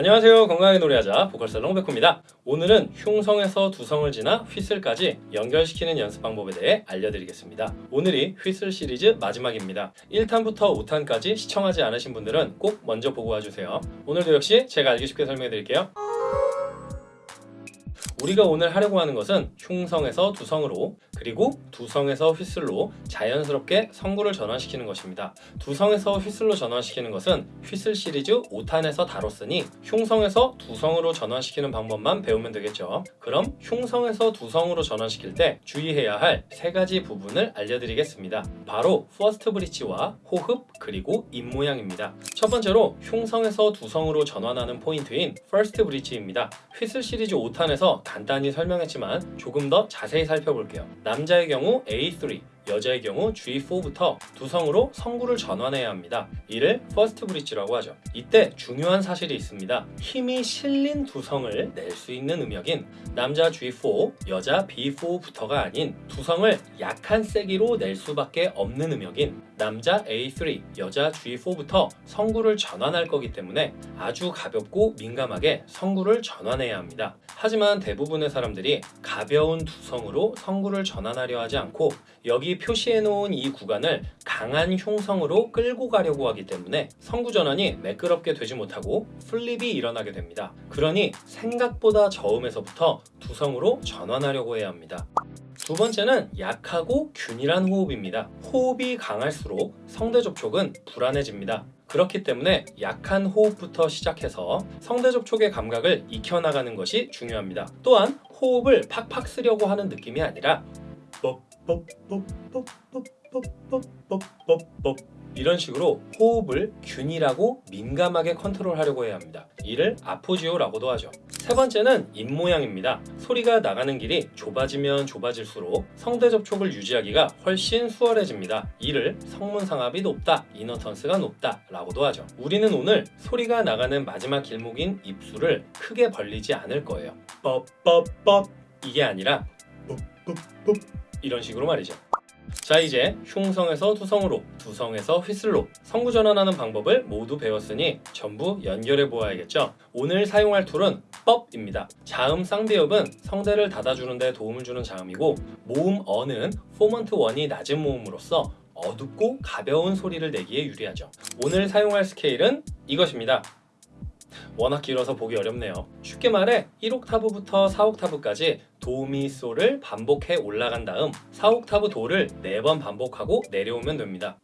안녕하세요. 건강하게 노래하자 보컬살롱 백호입니다. 오늘은 흉성에서 두성을 지나 휘슬까지 연결시키는 연습 방법에 대해 알려드리겠습니다. 오늘이 휘슬 시리즈 마지막입니다. 1탄부터 5탄까지 시청하지 않으신 분들은 꼭 먼저 보고 와주세요. 오늘도 역시 제가 알기 쉽게 설명해 드릴게요. 우리가 오늘 하려고 하는 것은 흉성에서 두성으로 그리고 두성에서 휘슬로 자연스럽게 성구를 전환시키는 것입니다. 두성에서 휘슬로 전환시키는 것은 휘슬 시리즈 5탄에서 다뤘으니 흉성에서 두성으로 전환시키는 방법만 배우면 되겠죠. 그럼 흉성에서 두성으로 전환시킬 때 주의해야 할 세 가지 부분을 알려드리겠습니다. 바로 first bridge와 호흡 그리고 입 모양입니다. 첫 번째로 흉성에서 두성으로 전환하는 포인트인 first bridge입니다. 휘슬 시리즈 5탄에서 간단히 설명했지만 조금 더 자세히 살펴볼게요. 남자의 경우 A3, 여자의 경우 G4부터 두성으로 성구를 전환해야 합니다. 이를 first bridge라고 하죠. 이때 중요한 사실이 있습니다. 힘이 실린 두성을 낼 수 있는 음역인 남자 G4, 여자 B4부터가 아닌 두성을 약한 세기로 낼 수밖에 없는 음역인 남자 A3, 여자 G4부터 성구를 전환할 거기 때문에 아주 가볍고 민감하게 성구를 전환해야 합니다. 하지만 대부분의 사람들이 가벼운 두성으로 성구를 전환하려 하지 않고 여기 표시해 놓은 이 구간을 강한 흉성으로 끌고 가려고 하기 때문에 성구 전환이 매끄럽게 되지 못하고 flip이 일어나게 됩니다. 그러니 생각보다 저음에서부터 두성으로 전환하려고 해야 합니다. 두 번째는 약하고 균일한 호흡입니다. 호흡이 강할수록 성대 접촉은 불안해집니다. 그렇기 때문에 약한 호흡부터 시작해서 성대 접촉의 감각을 익혀나가는 것이 중요합니다. 또한 호흡을 팍팍 쓰려고 하는 느낌이 아니라 이런 식으로 호흡을 균일하고 민감하게 컨트롤하려고 해야 합니다. 이를 아포지오라고도 하죠. 세 번째는 입 모양입니다. 소리가 나가는 길이 좁아지면 좁아질수록 성대 접촉을 유지하기가 훨씬 수월해집니다. 이를 성문상압이 높다, 이너턴스가 높다 라고도 하죠. 우리는 오늘 소리가 나가는 마지막 길목인 입술을 크게 벌리지 않을 거예요. 뻑뻑뻑 이게 아니라 뻑뻑뻑 이런 식으로 말이죠. 자 이제 흉성에서 두성으로 두성에서 휘슬로 성구 전환하는 방법을 모두 배웠으니 전부 연결해 보아야겠죠 오늘 사용할 tool은 뻡입니다 자음 쌍비읍은 성대를 닫아주는 데 도움을 주는 자음이고 모음 어는 formant one이 낮은 모음으로써 어둡고 가벼운 소리를 내기에 유리하죠 오늘 사용할 스케일은 이것입니다 워낙 길어서 보기 어렵네요 쉽게 말해 1옥타브부터 4옥타브까지 도미소를 반복해 올라간 다음 4옥타브 도를 4번 반복하고 내려오면 됩니다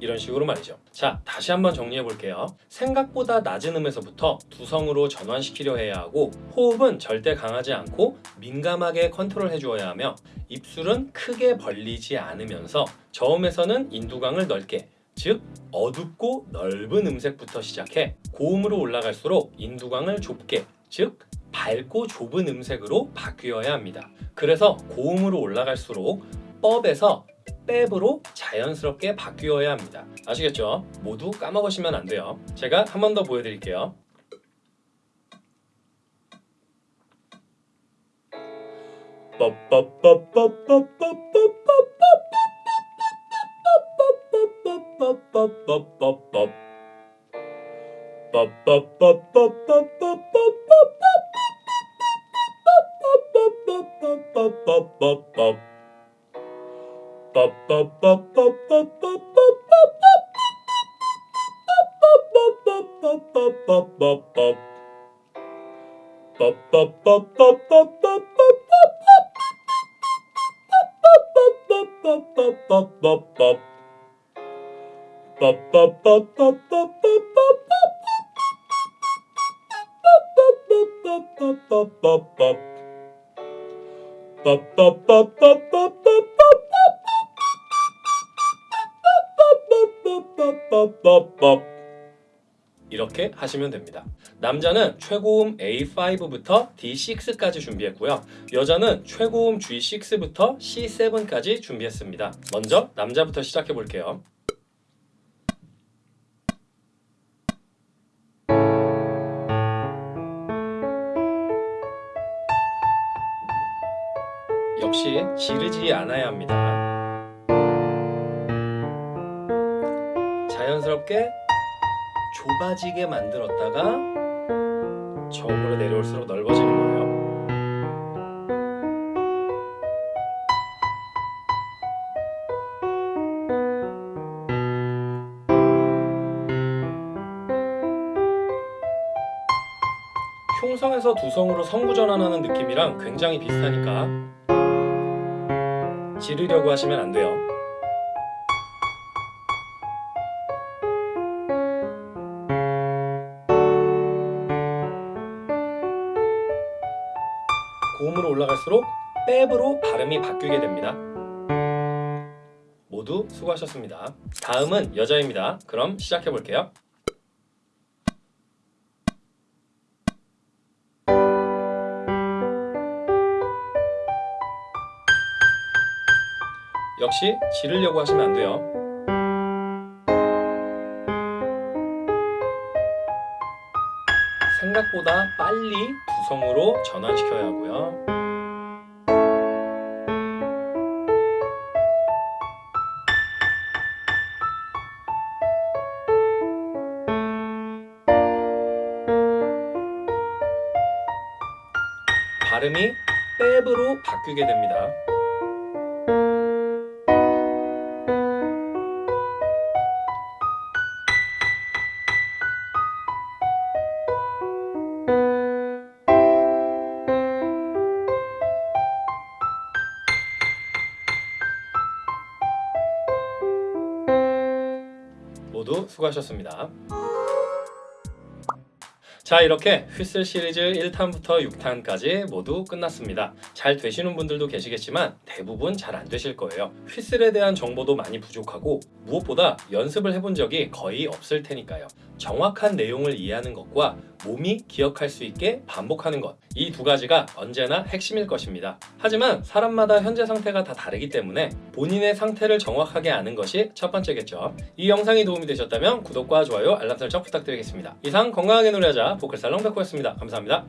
이런 식으로 말이죠. 자 다시 한번 정리해 볼게요. 생각보다 낮은 음에서부터 두성으로 전환시키려 해야 하고 호흡은 절대 강하지 않고 민감하게 컨트롤 해주어야 하며 입술은 크게 벌리지 않으면서 저음에서는 인두강을 넓게 즉 어둡고 넓은 음색부터 시작해 고음으로 올라갈수록 인두강을 좁게 즉 밝고 좁은 음색으로 바뀌어야 합니다. 그래서 고음으로 올라갈수록 법에서 랩으로 자연스럽게 바뀌어야 합니다. 아시겠죠? 모두 까먹으시면 안 돼요. 제가 한 번 더 보여드릴게요. Pop, pop, pop, pop, pop. 이렇게 하시면 됩니다. 남자는 최고음 A5부터 D6까지 준비했고요. 여자는 최고음 G6부터 C7까지 준비했습니다. 먼저 남자부터 시작해 볼게요. 역시 지르지 않아야 합니다. 자연스럽게 좁아지게 만들었다가 저음으로 내려올수록 넓어지는 거예요. 흉성에서 두성으로 성구 전환하는 느낌이랑 굉장히 비슷하니까 지르려고 하시면 안 돼요. 고음으로 올라갈수록 랩으로 발음이 바뀌게 됩니다. 모두 수고하셨습니다. 다음은 여자입니다. 그럼 시작해 볼게요. 역시 지르려고 하시면 안 돼요. 생각보다 빨리 두성으로 전환시켜야 하고요. 발음이 랩으로 바뀌게 됩니다. 수고하셨습니다. 자 이렇게 휘슬 시리즈 1탄부터 6탄까지 모두 끝났습니다. 잘 되시는 분들도 계시겠지만 대부분 잘 안 되실 거예요. 휘슬에 대한 정보도 많이 부족하고 무엇보다 연습을 해본 적이 거의 없을 테니까요. 정확한 내용을 이해하는 것과 몸이 기억할 수 있게 반복하는 것 이 두 가지가 언제나 핵심일 것입니다. 하지만 사람마다 현재 상태가 다 다르기 때문에 본인의 상태를 정확하게 아는 것이 첫 번째겠죠. 이 영상이 도움이 되셨다면 구독과 좋아요, 알람 설정 부탁드리겠습니다. 이상 건강하게 노래하자 보컬살롱 백호였습니다. 감사합니다.